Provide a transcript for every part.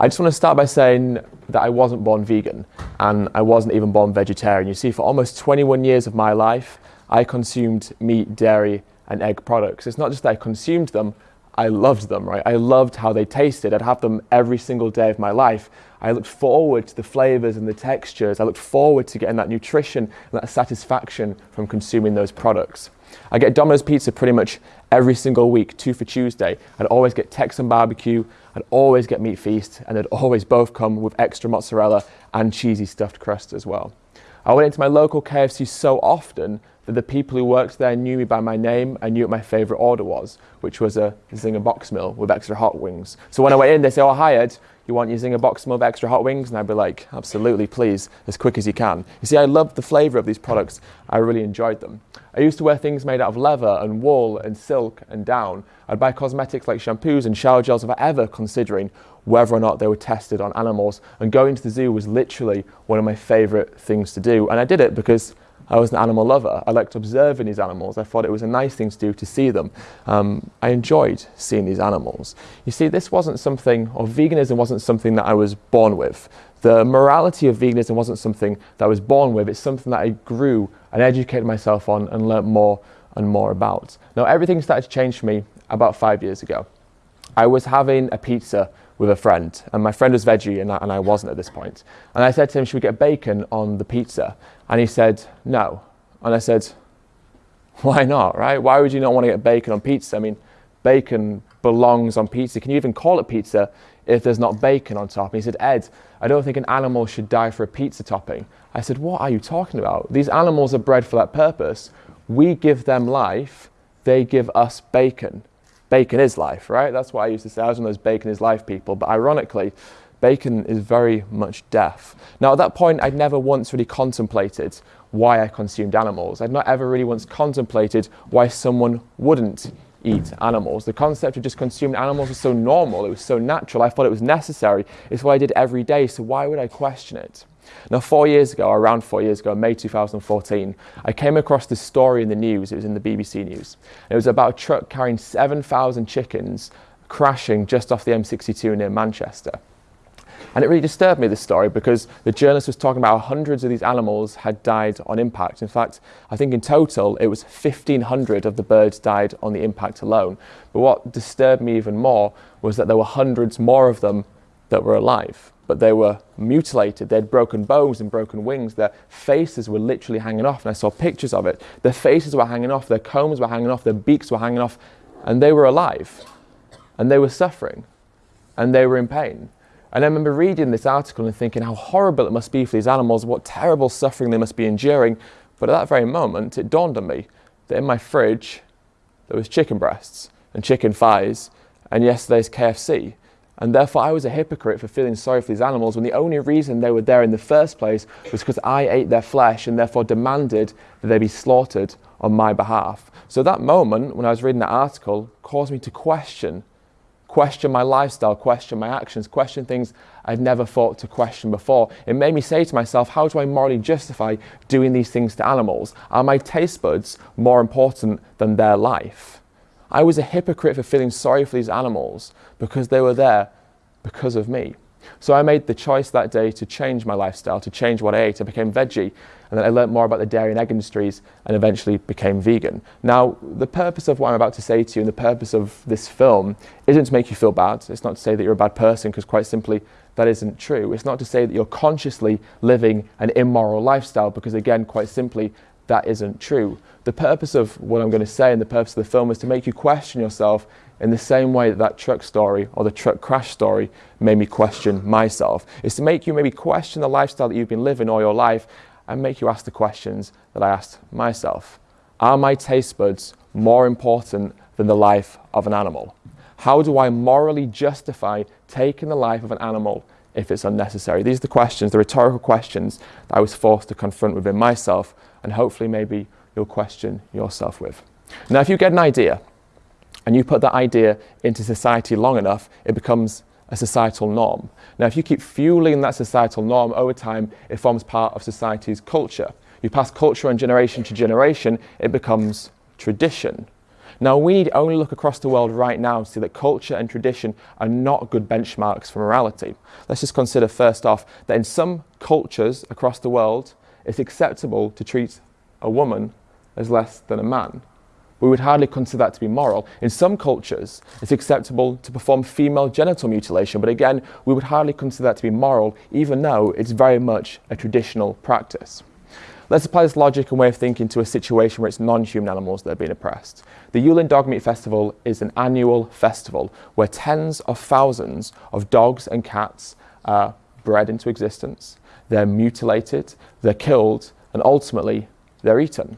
I just want to start by saying that I wasn't born vegan and I wasn't even born vegetarian. You see, for almost 21 years of my life, I consumed meat, dairy, and egg products. It's not just that I consumed them, I loved them, right? I loved how they tasted. I'd have them every single day of my life. I looked forward to the flavors and the textures. I looked forward to getting that nutrition and that satisfaction from consuming those products. I get Domino's pizza pretty much every single week, two for Tuesday. I'd always get Texan barbecue, I'd always get meat feast, and they'd always both come with extra mozzarella and cheesy stuffed crust as well. I went into my local KFC so often that the people who worked there knew me by my name and knew what my favourite order was, which was a Zinger box meal with extra hot wings. So when I went in, they say, oh, hi Ed, you want Zinger box of extra hot wings? And I'd be like, absolutely, please, as quick as you can. You see, I loved the flavour of these products. I really enjoyed them. I used to wear things made out of leather and wool and silk and down. I'd buy cosmetics like shampoos and shower gels without ever considering whether or not they were tested on animals. And going to the zoo was literally one of my favourite things to do. And I did it because I was an animal lover. I liked observing these animals. I thought it was a nice thing to do to see them. Um, I enjoyed seeing these animals. You see, this wasn't something, or veganism wasn't something that I was born with. The morality of veganism wasn't something that I was born with. It's something that I grew and educated myself on and learnt more and more about. Now, everything started to change for me about five years ago. I was having a pizza with a friend, and my friend was veggie and I, and I wasn't at this point. And I said to him, Should we get bacon on the pizza? And he said, No. And I said, Why not, right? Why would you not want to get bacon on pizza? I mean, bacon belongs on pizza. Can you even call it pizza if there's not bacon on top? And he said, Ed, I don't think an animal should die for a pizza topping. I said, What are you talking about? These animals are bred for that purpose. We give them life, they give us bacon bacon is life, right? That's what I used to say. I was one of those bacon is life people. But ironically, bacon is very much death. Now, at that point, I'd never once really contemplated why I consumed animals. I'd not ever really once contemplated why someone wouldn't eat animals. The concept of just consuming animals was so normal, it was so natural. I thought it was necessary. It's what I did every day, so why would I question it? Now, four years ago, around four years ago, May 2014, I came across this story in the news. It was in the BBC News. It was about a truck carrying 7,000 chickens crashing just off the M62 near Manchester. And it really disturbed me, this story, because the journalist was talking about hundreds of these animals had died on impact. In fact, I think in total it was 1,500 of the birds died on the impact alone. But what disturbed me even more was that there were hundreds more of them that were alive but they were mutilated. They had broken bones and broken wings. Their faces were literally hanging off, and I saw pictures of it. Their faces were hanging off, their combs were hanging off, their beaks were hanging off, and they were alive. And they were suffering, and they were in pain. And I remember reading this article and thinking how horrible it must be for these animals, what terrible suffering they must be enduring. But at that very moment, it dawned on me that in my fridge, there was chicken breasts and chicken thighs, and yesterday's KFC. And therefore, I was a hypocrite for feeling sorry for these animals when the only reason they were there in the first place was because I ate their flesh and therefore demanded that they be slaughtered on my behalf. So that moment, when I was reading that article, caused me to question, question my lifestyle, question my actions, question things I'd never thought to question before. It made me say to myself, how do I morally justify doing these things to animals? Are my taste buds more important than their life? I was a hypocrite for feeling sorry for these animals because they were there because of me. So I made the choice that day to change my lifestyle, to change what I ate. I became veggie, and then I learned more about the dairy and egg industries and eventually became vegan. Now, the purpose of what I'm about to say to you and the purpose of this film isn't to make you feel bad. It's not to say that you're a bad person, because quite simply, that isn't true. It's not to say that you're consciously living an immoral lifestyle, because again, quite simply, that isn't true. The purpose of what I'm going to say and the purpose of the film is to make you question yourself in the same way that that truck story or the truck crash story made me question myself. It's to make you maybe question the lifestyle that you've been living all your life and make you ask the questions that I asked myself. Are my taste buds more important than the life of an animal? How do I morally justify taking the life of an animal if it's unnecessary? These are the questions, the rhetorical questions that I was forced to confront within myself and hopefully maybe you'll question yourself with. Now, if you get an idea and you put that idea into society long enough, it becomes a societal norm. Now, if you keep fueling that societal norm over time, it forms part of society's culture. You pass culture on generation to generation, it becomes tradition. Now, we need only look across the world right now to see that culture and tradition are not good benchmarks for morality. Let's just consider first off that in some cultures across the world, it's acceptable to treat a woman as less than a man. We would hardly consider that to be moral. In some cultures, it's acceptable to perform female genital mutilation, but again, we would hardly consider that to be moral, even though it's very much a traditional practice. Let's apply this logic and way of thinking to a situation where it's non-human animals that are being oppressed. The Yulin Dog Meat Festival is an annual festival where tens of thousands of dogs and cats are bred into existence, they're mutilated, they're killed, and ultimately they're eaten.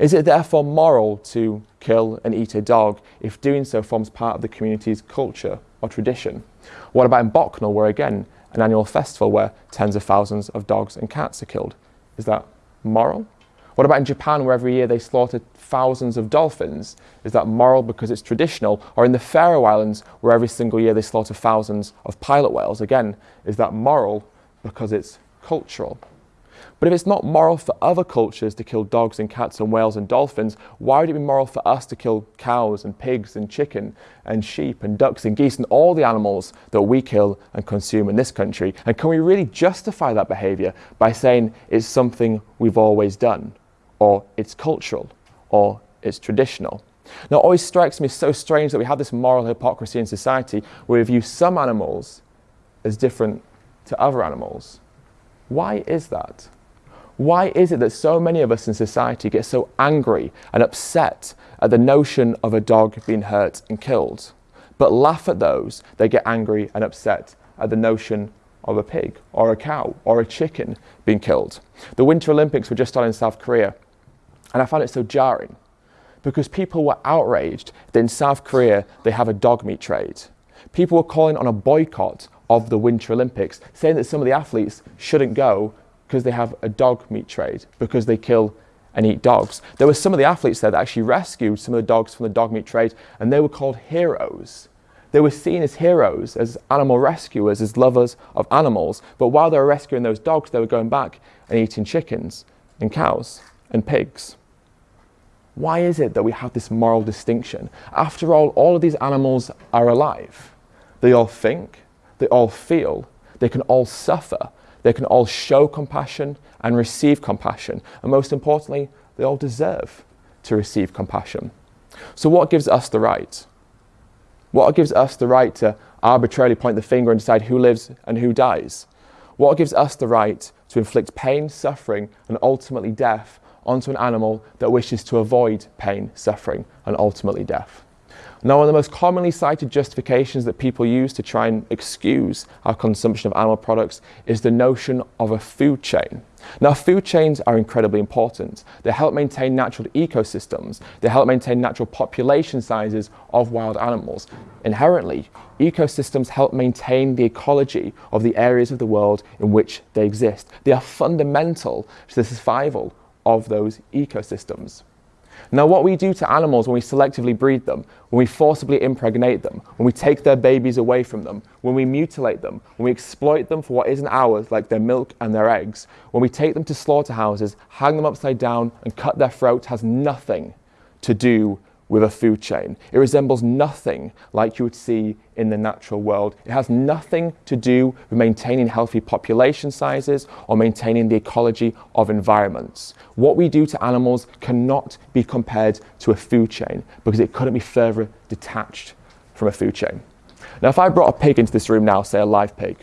Is it therefore moral to kill and eat a dog if doing so forms part of the community's culture or tradition? What about in Bocknell, where again, an annual festival where tens of thousands of dogs and cats are killed? Is that moral? What about in Japan, where every year they slaughter thousands of dolphins? Is that moral because it's traditional? Or in the Faroe Islands, where every single year they slaughter thousands of pilot whales? Again, is that moral because it's cultural? But if it's not moral for other cultures to kill dogs and cats and whales and dolphins, why would it be moral for us to kill cows and pigs and chicken and sheep and ducks and geese and all the animals that we kill and consume in this country? And can we really justify that behaviour by saying it's something we've always done, or it's cultural, or it's traditional? Now, it always strikes me so strange that we have this moral hypocrisy in society where we view some animals as different to other animals. Why is that? Why is it that so many of us in society get so angry and upset at the notion of a dog being hurt and killed, but laugh at those that get angry and upset at the notion of a pig or a cow or a chicken being killed? The Winter Olympics were just on in South Korea, and I found it so jarring because people were outraged that in South Korea they have a dog meat trade. People were calling on a boycott of the Winter Olympics, saying that some of the athletes shouldn't go because they have a dog meat trade, because they kill and eat dogs. There were some of the athletes there that actually rescued some of the dogs from the dog meat trade, and they were called heroes. They were seen as heroes, as animal rescuers, as lovers of animals. But while they were rescuing those dogs, they were going back and eating chickens and cows and pigs. Why is it that we have this moral distinction? After all, all of these animals are alive. They all think, they all feel, they can all suffer, they can all show compassion and receive compassion. And most importantly, they all deserve to receive compassion. So, what gives us the right? What gives us the right to arbitrarily point the finger and decide who lives and who dies? What gives us the right to inflict pain, suffering, and ultimately death onto an animal that wishes to avoid pain, suffering, and ultimately death? Now, one of the most commonly cited justifications that people use to try and excuse our consumption of animal products is the notion of a food chain. Now, food chains are incredibly important. They help maintain natural ecosystems. They help maintain natural population sizes of wild animals. Inherently, ecosystems help maintain the ecology of the areas of the world in which they exist. They are fundamental to the survival of those ecosystems. Now, what we do to animals when we selectively breed them, when we forcibly impregnate them, when we take their babies away from them, when we mutilate them, when we exploit them for what isn't ours, like their milk and their eggs, when we take them to slaughterhouses, hang them upside down, and cut their throats, has nothing to do with a food chain. It resembles nothing like you would see in the natural world. It has nothing to do with maintaining healthy population sizes or maintaining the ecology of environments. What we do to animals cannot be compared to a food chain because it couldn't be further detached from a food chain. Now, if I brought a pig into this room now, say a live pig,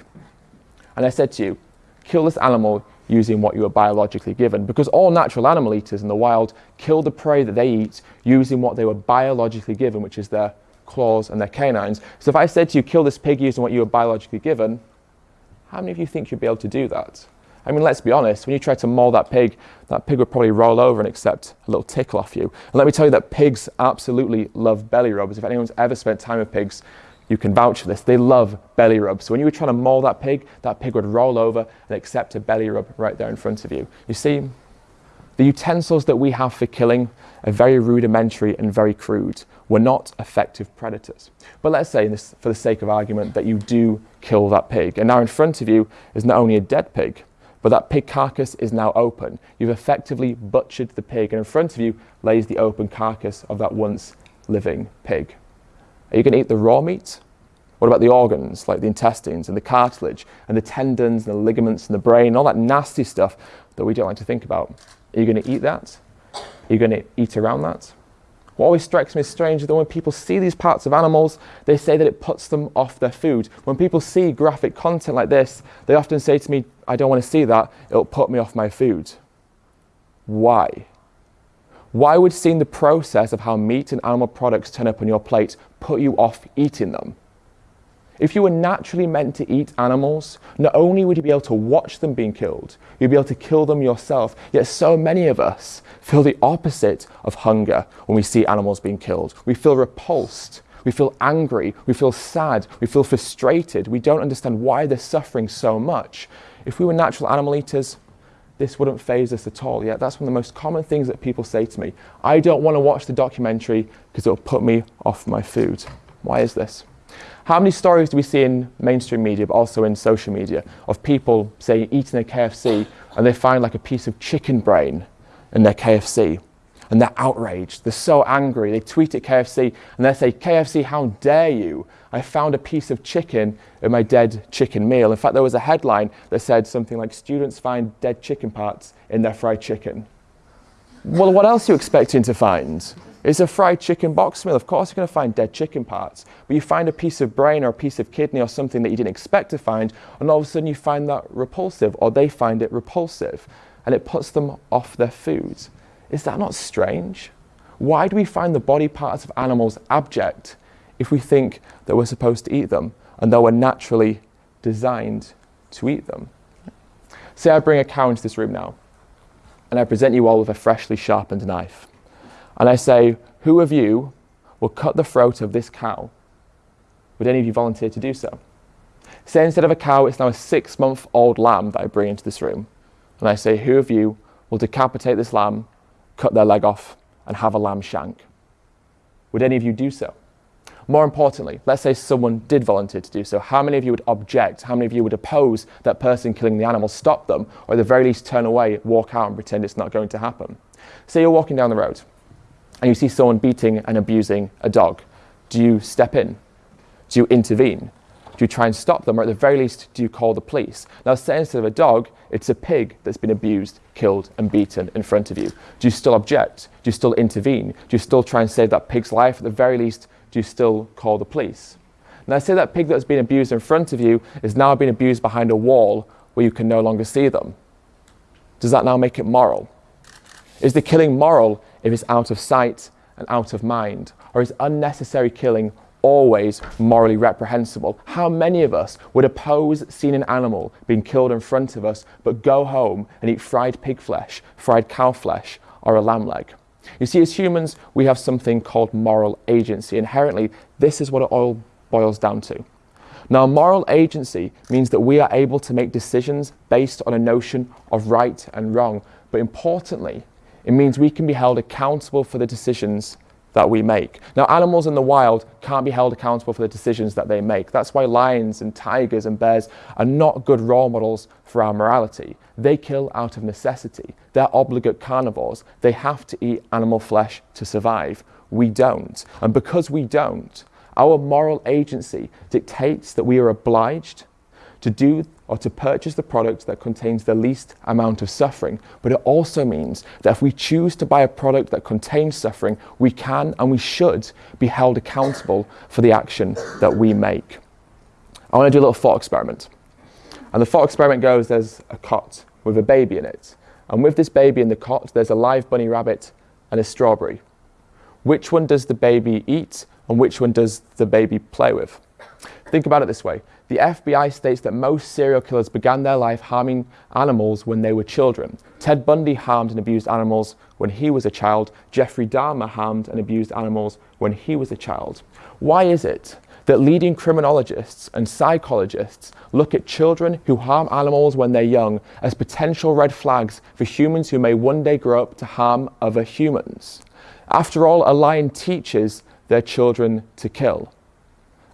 and I said to you, kill this animal using what you were biologically given. Because all natural animal eaters in the wild kill the prey that they eat using what they were biologically given, which is their claws and their canines. So if I said to you, kill this pig using what you were biologically given, how many of you think you'd be able to do that? I mean, let's be honest, when you try to maul that pig, that pig would probably roll over and accept a little tickle off you. And let me tell you that pigs absolutely love belly rubs. If anyone's ever spent time with pigs, you can vouch for this. They love belly rubs. So when you were trying to maul that pig, that pig would roll over and accept a belly rub right there in front of you. You see, the utensils that we have for killing are very rudimentary and very crude. We're not effective predators. But let's say, this, for the sake of argument, that you do kill that pig. And now in front of you is not only a dead pig, but that pig carcass is now open. You've effectively butchered the pig, and in front of you lays the open carcass of that once living pig? Are you going to eat the raw meat? What about the organs, like the intestines and the cartilage and the tendons and the ligaments and the brain, all that nasty stuff that we don't like to think about? Are you going to eat that? Are you going to eat around that? What always strikes me as strange is that when people see these parts of animals, they say that it puts them off their food. When people see graphic content like this, they often say to me, I don't want to see that, it'll put me off my food. Why? Why would seeing the process of how meat and animal products turn up on your plate put you off eating them? If you were naturally meant to eat animals, not only would you be able to watch them being killed, you'd be able to kill them yourself. Yet so many of us feel the opposite of hunger when we see animals being killed. We feel repulsed. We feel angry. We feel sad. We feel frustrated. We don't understand why they're suffering so much. If we were natural animal eaters, this wouldn't faze us at all. Yet that's one of the most common things that people say to me. I don't want to watch the documentary because it'll put me off my food. Why is this? How many stories do we see in mainstream media, but also in social media, of people, say, eating a KFC and they find like a piece of chicken brain in their KFC and they're outraged. They're so angry. They tweet at KFC and they say, KFC, how dare you? I found a piece of chicken in my dead chicken meal. In fact, there was a headline that said something like, students find dead chicken parts in their fried chicken. Well, what else are you expecting to find? It's a fried chicken box meal. Of course, you're going to find dead chicken parts. But you find a piece of brain or a piece of kidney or something that you didn't expect to find, and all of a sudden you find that repulsive, or they find it repulsive, and it puts them off their food. Is that not strange? Why do we find the body parts of animals abject if we think that we're supposed to eat them and that we're naturally designed to eat them? Say I bring a cow into this room now and I present you all with a freshly sharpened knife. And I say, Who of you will cut the throat of this cow? Would any of you volunteer to do so? Say instead of a cow, it's now a six month old lamb that I bring into this room. And I say, Who of you will decapitate this lamb, cut their leg off, and have a lamb shank? Would any of you do so? More importantly, let's say someone did volunteer to do so. How many of you would object? How many of you would oppose that person killing the animal, stop them, or at the very least turn away, walk out, and pretend it's not going to happen? Say you're walking down the road and you see someone beating and abusing a dog. Do you step in? Do you intervene? Do you try and stop them, or at the very least, do you call the police? Now, say instead of a dog, it's a pig that's been abused, killed, and beaten in front of you. Do you still object? Do you still intervene? Do you still try and save that pig's life? At the very least, do you still call the police? Now, say that pig that's been abused in front of you is now being abused behind a wall where you can no longer see them. Does that now make it moral? Is the killing moral if it's out of sight and out of mind? Or is unnecessary killing always morally reprehensible? How many of us would oppose seeing an animal being killed in front of us, but go home and eat fried pig flesh, fried cow flesh, or a lamb leg? You see, as humans, we have something called moral agency. Inherently, this is what it all boils down to. Now, moral agency means that we are able to make decisions based on a notion of right and wrong. But importantly, it means we can be held accountable for the decisions that we make. Now, animals in the wild can't be held accountable for the decisions that they make. That's why lions and tigers and bears are not good role models for our morality. They kill out of necessity. They're obligate carnivores. They have to eat animal flesh to survive. We don't. And because we don't, our moral agency dictates that we are obliged to do or to purchase the product that contains the least amount of suffering. But it also means that if we choose to buy a product that contains suffering, we can and we should be held accountable for the action that we make. I want to do a little thought experiment. And the thought experiment goes there's a cot with a baby in it. And with this baby in the cot, there's a live bunny rabbit and a strawberry. Which one does the baby eat and which one does the baby play with? Think about it this way the FBI states that most serial killers began their life harming animals when they were children. Ted Bundy harmed and abused animals when he was a child. Jeffrey Dahmer harmed and abused animals when he was a child. Why is it that leading criminologists and psychologists look at children who harm animals when they're young as potential red flags for humans who may one day grow up to harm other humans? After all, a lion teaches their children to kill.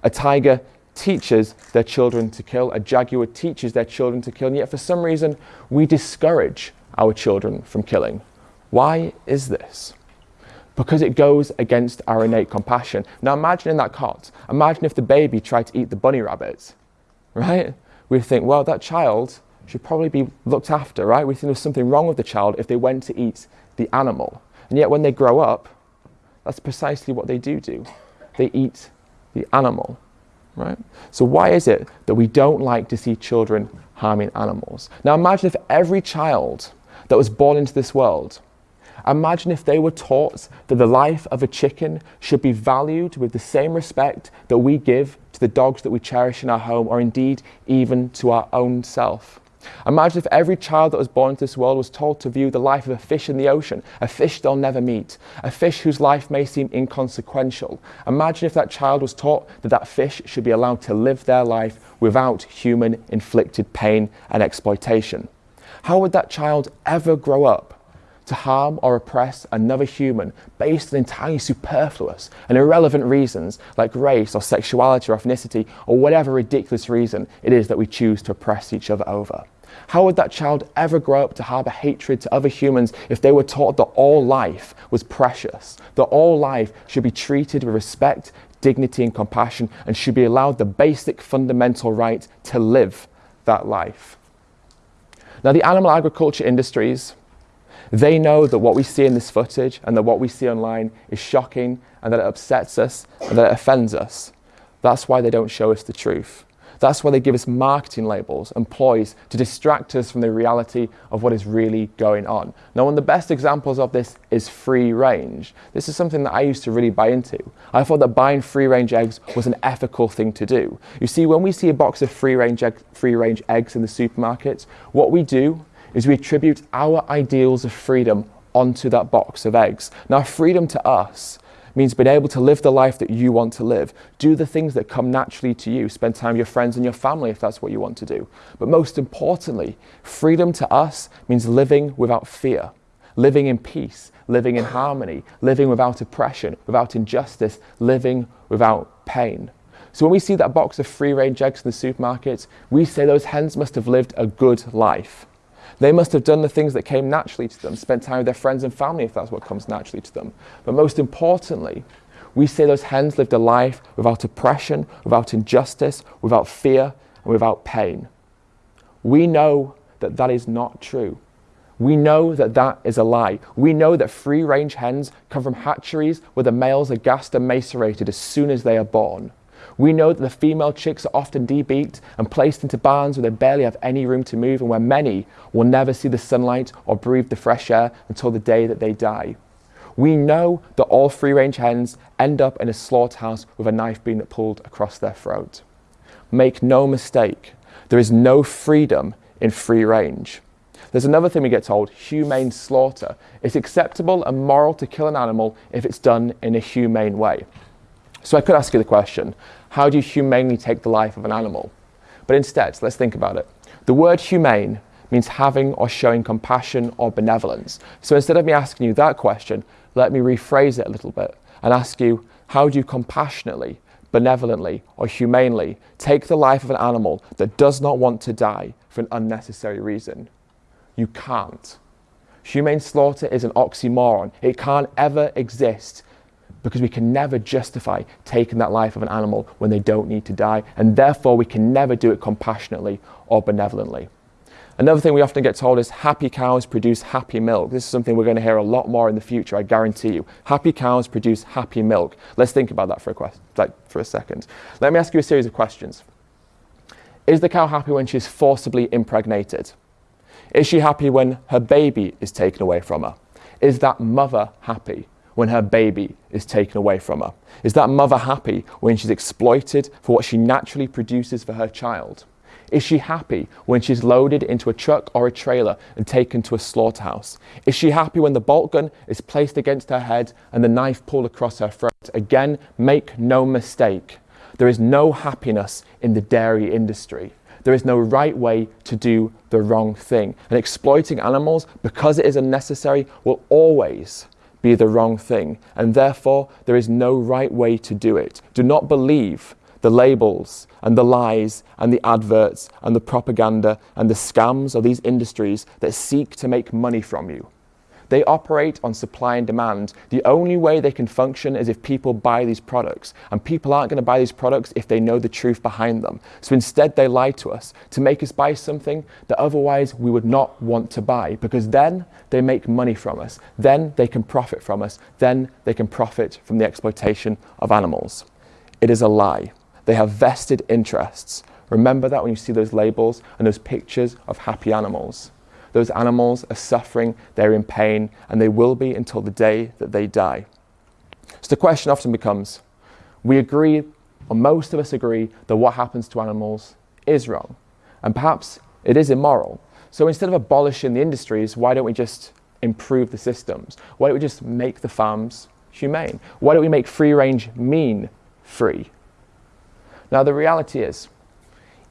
A tiger teaches their children to kill, a jaguar teaches their children to kill, and yet for some reason we discourage our children from killing. Why is this? because it goes against our innate compassion. Now imagine in that cot, imagine if the baby tried to eat the bunny rabbit, right? We think, well, that child should probably be looked after, right? We think there's something wrong with the child if they went to eat the animal. And yet when they grow up, that's precisely what they do do. They eat the animal, right? So why is it that we don't like to see children harming animals? Now imagine if every child that was born into this world Imagine if they were taught that the life of a chicken should be valued with the same respect that we give to the dogs that we cherish in our home, or indeed even to our own self. Imagine if every child that was born into this world was told to view the life of a fish in the ocean, a fish they'll never meet, a fish whose life may seem inconsequential. Imagine if that child was taught that that fish should be allowed to live their life without human inflicted pain and exploitation. How would that child ever grow up to harm or oppress another human based on entirely superfluous and irrelevant reasons like race or sexuality or ethnicity or whatever ridiculous reason it is that we choose to oppress each other over. How would that child ever grow up to harbour hatred to other humans if they were taught that all life was precious, that all life should be treated with respect, dignity and compassion and should be allowed the basic fundamental right to live that life? Now the animal agriculture industries they know that what we see in this footage and that what we see online is shocking and that it upsets us and that it offends us. That's why they don't show us the truth. That's why they give us marketing labels and ploys to distract us from the reality of what is really going on. Now, one of the best examples of this is free range. This is something that I used to really buy into. I thought that buying free range eggs was an ethical thing to do. You see, when we see a box of free range, egg, free range eggs in the supermarket, what we do is we attribute our ideals of freedom onto that box of eggs. Now, freedom to us means being able to live the life that you want to live. Do the things that come naturally to you. Spend time with your friends and your family if that's what you want to do. But most importantly, freedom to us means living without fear, living in peace, living in harmony, living without oppression, without injustice, living without pain. So when we see that box of free range eggs in the supermarket, we say those hens must have lived a good life. They must have done the things that came naturally to them, spent time with their friends and family if that's what comes naturally to them. But most importantly, we say those hens lived a life without oppression, without injustice, without fear, and without pain. We know that that is not true. We know that that is a lie. We know that free range hens come from hatcheries where the males are gassed and macerated as soon as they are born. We know that the female chicks are often debeaked and placed into barns where they barely have any room to move and where many will never see the sunlight or breathe the fresh air until the day that they die. We know that all free range hens end up in a slaughterhouse with a knife being pulled across their throat. Make no mistake, there is no freedom in free range. There's another thing we get told, humane slaughter. It's acceptable and moral to kill an animal if it's done in a humane way. So I could ask you the question, how do you humanely take the life of an animal? But instead, let's think about it. The word humane means having or showing compassion or benevolence. So instead of me asking you that question, let me rephrase it a little bit and ask you, how do you compassionately, benevolently, or humanely take the life of an animal that does not want to die for an unnecessary reason? You can't. Humane slaughter is an oxymoron. It can't ever exist because we can never justify taking that life of an animal when they don't need to die, and therefore we can never do it compassionately or benevolently. Another thing we often get told is happy cows produce happy milk. This is something we're going to hear a lot more in the future, I guarantee you. Happy cows produce happy milk. Let's think about that for a, quest- like for a second. Let me ask you a series of questions. Is the cow happy when she's forcibly impregnated? Is she happy when her baby is taken away from her? Is that mother happy? When her baby is taken away from her? Is that mother happy when she's exploited for what she naturally produces for her child? Is she happy when she's loaded into a truck or a trailer and taken to a slaughterhouse? Is she happy when the bolt gun is placed against her head and the knife pulled across her throat? Again, make no mistake, there is no happiness in the dairy industry. There is no right way to do the wrong thing. And exploiting animals, because it is unnecessary, will always be the wrong thing, and therefore there is no right way to do it. Do not believe the labels and the lies and the adverts and the propaganda and the scams of these industries that seek to make money from you. They operate on supply and demand. The only way they can function is if people buy these products. And people aren't going to buy these products if they know the truth behind them. So instead, they lie to us to make us buy something that otherwise we would not want to buy because then they make money from us. Then they can profit from us. Then they can profit from the exploitation of animals. It is a lie. They have vested interests. Remember that when you see those labels and those pictures of happy animals. Those animals are suffering, they're in pain, and they will be until the day that they die. So the question often becomes we agree, or most of us agree, that what happens to animals is wrong. And perhaps it is immoral. So instead of abolishing the industries, why don't we just improve the systems? Why don't we just make the farms humane? Why don't we make free range mean free? Now, the reality is,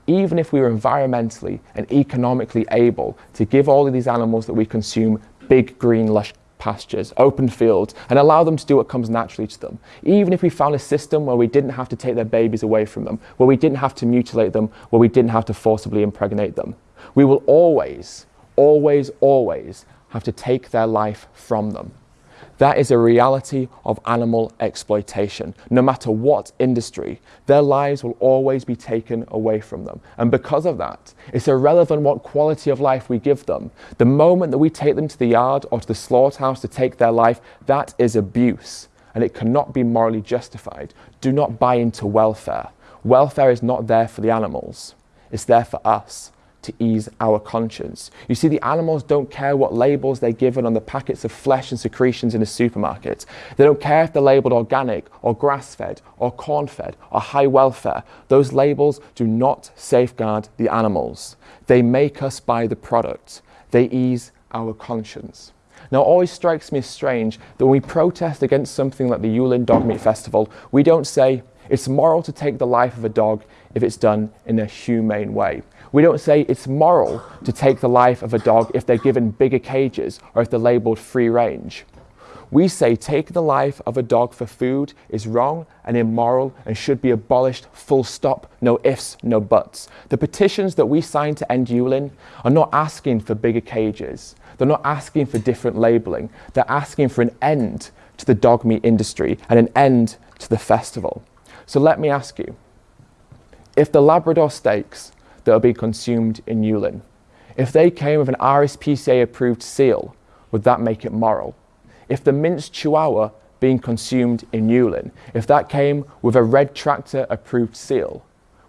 even if we were environmentally and economically able to give all of these animals that we consume big, green, lush pastures, open fields, and allow them to do what comes naturally to them. Even if we found a system where we didn't have to take their babies away from them, where we didn't have to mutilate them, where we didn't have to forcibly impregnate them, we will always, always, always have to take their life from them. That is a reality of animal exploitation. No matter what industry, their lives will always be taken away from them. And because of that, it's irrelevant what quality of life we give them. The moment that we take them to the yard or to the slaughterhouse to take their life, that is abuse. And it cannot be morally justified. Do not buy into welfare. Welfare is not there for the animals, it's there for us to ease our conscience. You see, the animals don't care what labels they're given on the packets of flesh and secretions in a supermarket. They don't care if they're labeled organic or grass fed or corn fed or high welfare. Those labels do not safeguard the animals. They make us buy the product, they ease our conscience. Now, it always strikes me as strange that when we protest against something like the Yulin Dog Meat Festival, we don't say it's moral to take the life of a dog if it's done in a humane way. We don't say it's moral to take the life of a dog if they're given bigger cages or if they're labeled free range. We say take the life of a dog for food is wrong and immoral and should be abolished full stop, no ifs, no buts. The petitions that we sign to end Yulin are not asking for bigger cages. They're not asking for different labeling. They're asking for an end to the dog meat industry and an end to the festival. So let me ask you, if the Labrador steaks that will be consumed in Yulin. If they came with an RSPCA approved seal, would that make it moral? If the minced chihuahua being consumed in Yulin, if that came with a red tractor approved seal,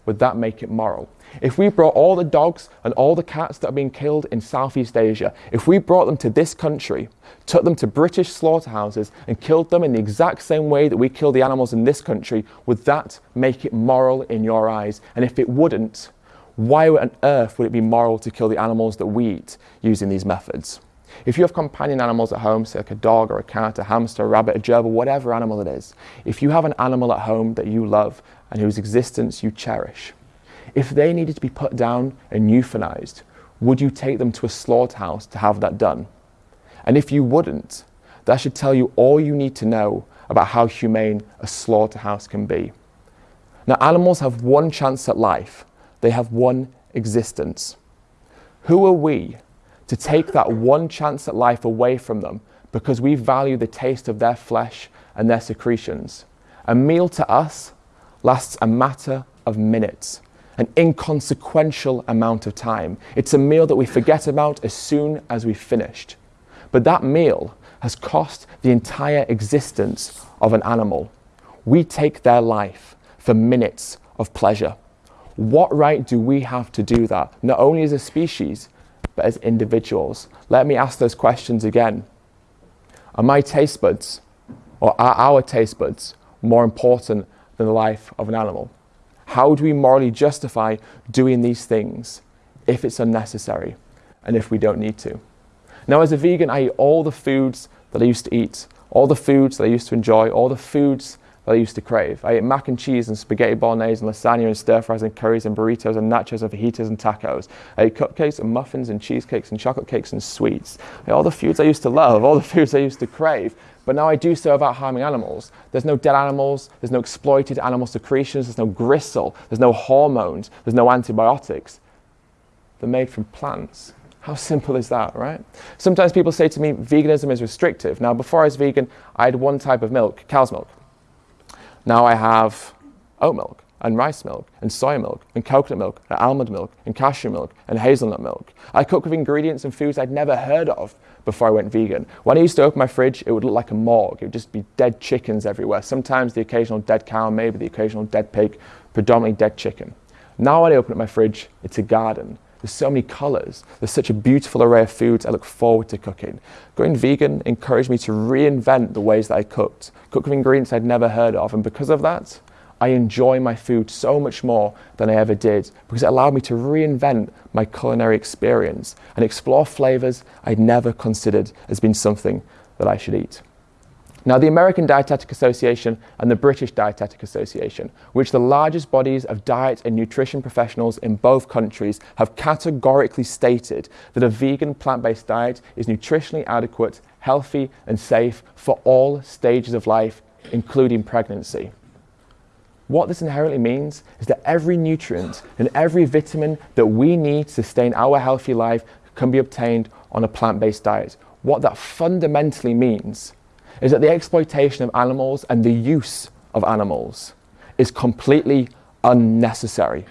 would that make it moral? If we brought all the dogs and all the cats that are being killed in Southeast Asia, if we brought them to this country, took them to British slaughterhouses and killed them in the exact same way that we kill the animals in this country, would that make it moral in your eyes? And if it wouldn't, why on earth would it be moral to kill the animals that we eat using these methods? If you have companion animals at home, say like a dog or a cat, a hamster, a rabbit, a gerbil, whatever animal it is, if you have an animal at home that you love and whose existence you cherish, if they needed to be put down and euthanized, would you take them to a slaughterhouse to have that done? And if you wouldn't, that should tell you all you need to know about how humane a slaughterhouse can be. Now, animals have one chance at life they have one existence. Who are we to take that one chance at life away from them because we value the taste of their flesh and their secretions? A meal to us lasts a matter of minutes, an inconsequential amount of time. It's a meal that we forget about as soon as we've finished. But that meal has cost the entire existence of an animal. We take their life for minutes of pleasure. What right do we have to do that, not only as a species, but as individuals? Let me ask those questions again. Are my taste buds, or are our taste buds, more important than the life of an animal? How do we morally justify doing these things if it's unnecessary and if we don't need to? Now, as a vegan, I eat all the foods that I used to eat, all the foods that I used to enjoy, all the foods that I used to crave. I ate mac and cheese and spaghetti bolognese and lasagna and stir fries and curries and burritos and nachos and fajitas and tacos. I ate cupcakes and muffins and cheesecakes and chocolate cakes and sweets. all the foods I used to love, all the foods I used to crave. But now I do so without harming animals. There's no dead animals, there's no exploited animal secretions, there's no gristle, there's no hormones, there's no antibiotics. They're made from plants How simple is that, right? Sometimes people say to me, veganism is restrictive. Now, before I was vegan, I had one type of milk, cow's milk. Now I have oat milk and rice milk and soy milk and coconut milk and almond milk and cashew milk and hazelnut milk. I cook with ingredients and foods I'd never heard of before I went vegan. When I used to open my fridge, it would look like a morgue. It would just be dead chickens everywhere. Sometimes the occasional dead cow, maybe the occasional dead pig, predominantly dead chicken. Now when I open up my fridge, it's a garden. There's so many colours. There's such a beautiful array of foods I look forward to cooking. Going vegan encouraged me to reinvent the ways that I cooked, cook with ingredients I'd never heard of, and because of that, I enjoy my food so much more than I ever did because it allowed me to reinvent my culinary experience and explore flavours I'd never considered as being something that I should eat. Now, the American Dietetic Association and the British Dietetic Association, which the largest bodies of diet and nutrition professionals in both countries, have categorically stated that a vegan plant-based diet is nutritionally adequate, healthy and safe for all stages of life, including pregnancy. What this inherently means is that every nutrient and every vitamin that we need to sustain our healthy life can be obtained on a plant-based diet. What that fundamentally means is that the exploitation of animals and the use of animals is completely unnecessary.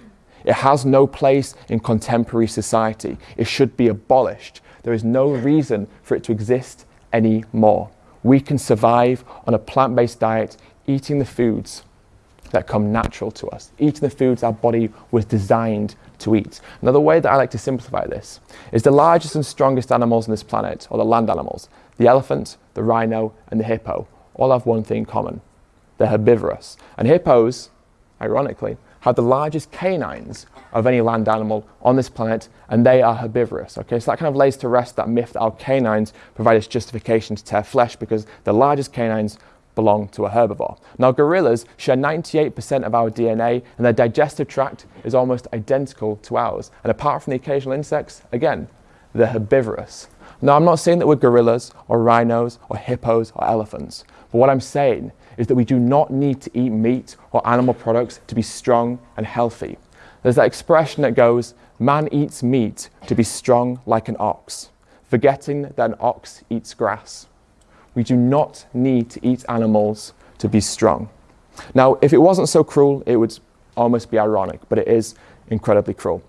It has no place in contemporary society. It should be abolished. There is no reason for it to exist anymore. We can survive on a plant-based diet eating the foods that come natural to us, eating the foods our body was designed to eat. Another way that I like to simplify this is the largest and strongest animals on this planet, or the land animals, the elephant, the rhino, and the hippo, all have one thing in common. They're herbivorous. And hippos, ironically, have the largest canines of any land animal on this planet, and they are herbivorous. Okay, so that kind of lays to rest that myth that our canines provide us justification to tear flesh because the largest canines belong to a herbivore. Now gorillas share 98% of our DNA and their digestive tract is almost identical to ours. And apart from the occasional insects, again, they're herbivorous. Now I'm not saying that we're gorillas or rhinos or hippos or elephants, but what I'm saying is that we do not need to eat meat or animal products to be strong and healthy. There's that expression that goes, man eats meat to be strong like an ox, forgetting that an ox eats grass. We do not need to eat animals to be strong. Now, if it wasn't so cruel, it would almost be ironic, but it is incredibly cruel.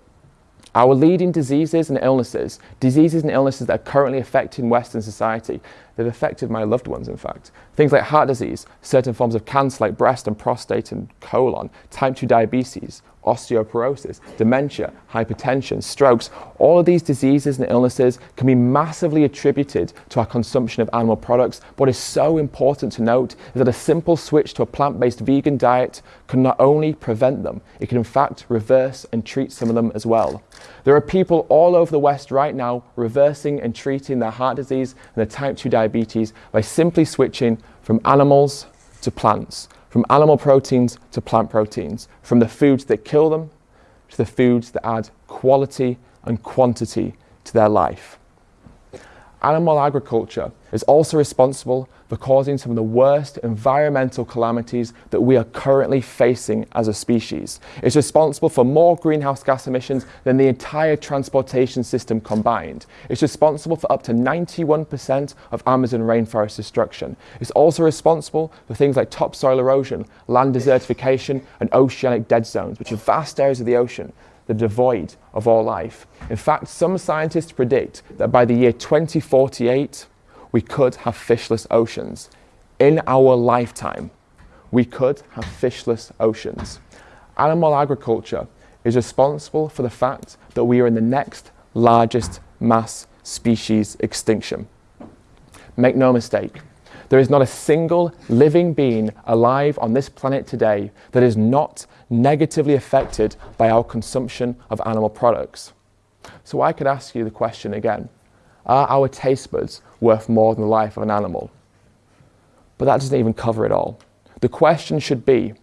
Our leading diseases and illnesses, diseases and illnesses that are currently affecting Western society, they've affected my loved ones, in fact. Things like heart disease, certain forms of cancer like breast and prostate and colon, type 2 diabetes, osteoporosis, dementia, hypertension, strokes, all of these diseases and illnesses can be massively attributed to our consumption of animal products. What is so important to note is that a simple switch to a plant-based vegan diet can not only prevent them, it can in fact reverse and treat some of them as well. There are people all over the West right now reversing and treating their heart disease and their type 2 diabetes by simply switching from animals to plants from animal proteins to plant proteins, from the foods that kill them to the foods that add quality and quantity to their life. Animal agriculture is also responsible for causing some of the worst environmental calamities that we are currently facing as a species. It's responsible for more greenhouse gas emissions than the entire transportation system combined. It's responsible for up to 91% of Amazon rainforest destruction. It's also responsible for things like topsoil erosion, land desertification, and oceanic dead zones, which are vast areas of the ocean are devoid of all life. In fact, some scientists predict that by the year 2048, we could have fishless oceans. In our lifetime, we could have fishless oceans. Animal agriculture is responsible for the fact that we are in the next largest mass species extinction. Make no mistake, there is not a single living being alive on this planet today that is not negatively affected by our consumption of animal products. So I could ask you the question again. Are our taste buds worth more than the life of an animal? But that doesn't even cover it all. The question should be,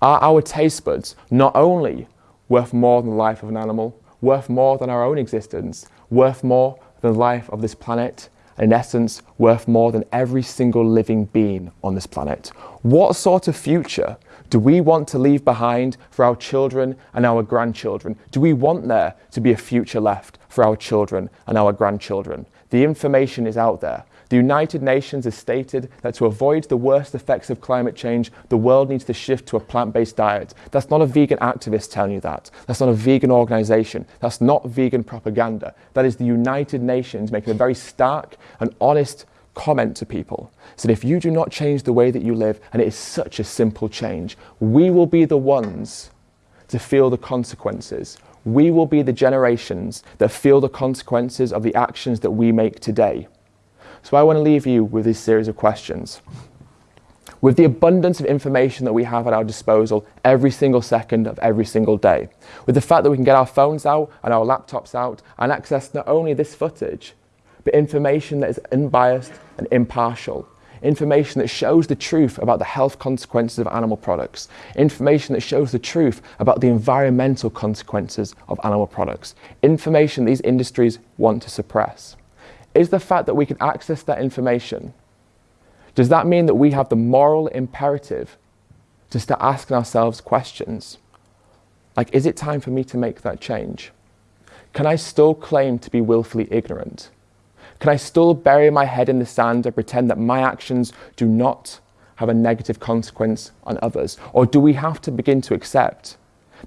are our taste buds not only worth more than the life of an animal, worth more than our own existence, worth more than the life of this planet, in essence, worth more than every single living being on this planet? What sort of future Do we want to leave behind for our children and our grandchildren? Do we want there to be a future left for our children and our grandchildren? The information is out there. The United Nations has stated that to avoid the worst effects of climate change, the world needs to shift to a plant-based diet. That's not a vegan activist telling you that. That's not a vegan organization. That's not vegan propaganda. That is the United Nations making a very stark and honest comment to people. So if you do not change the way that you live, and it is such a simple change, we will be the ones to feel the consequences. We will be the generations that feel the consequences of the actions that we make today. So I want to leave you with this series of questions. With the abundance of information that we have at our disposal every single second of every single day, with the fact that we can get our phones out and our laptops out and access not only this footage, but information that is unbiased and impartial, information that shows the truth about the health consequences of animal products, information that shows the truth about the environmental consequences of animal products, information these industries want to suppress is the fact that we can access that information. Does that mean that we have the moral imperative to start asking ourselves questions? Like, is it time for me to make that change? Can I still claim to be willfully ignorant? Can I still bury my head in the sand and pretend that my actions do not have a negative consequence on others? Or do we have to begin to accept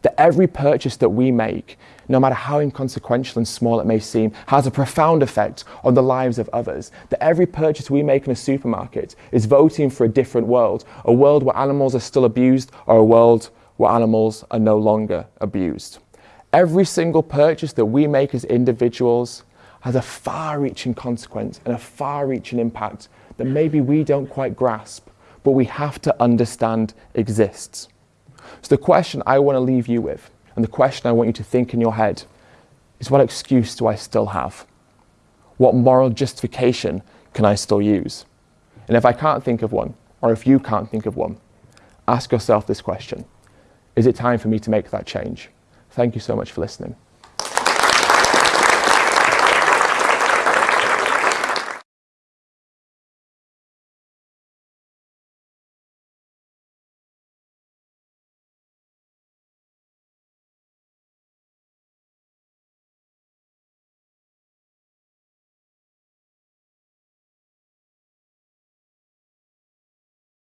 that every purchase that we make, no matter how inconsequential and small it may seem, has a profound effect on the lives of others. That every purchase we make in a supermarket is voting for a different world, a world where animals are still abused or a world where animals are no longer abused. Every single purchase that we make as individuals has a far-reaching consequence and a far-reaching impact that maybe we don't quite grasp, but we have to understand exists. So the question I want to leave you with, and the question I want you to think in your head, is what excuse do I still have? What moral justification can I still use? And if I can't think of one, or if you can't think of one, ask yourself this question. Is it time for me to make that change? Thank you so much for listening.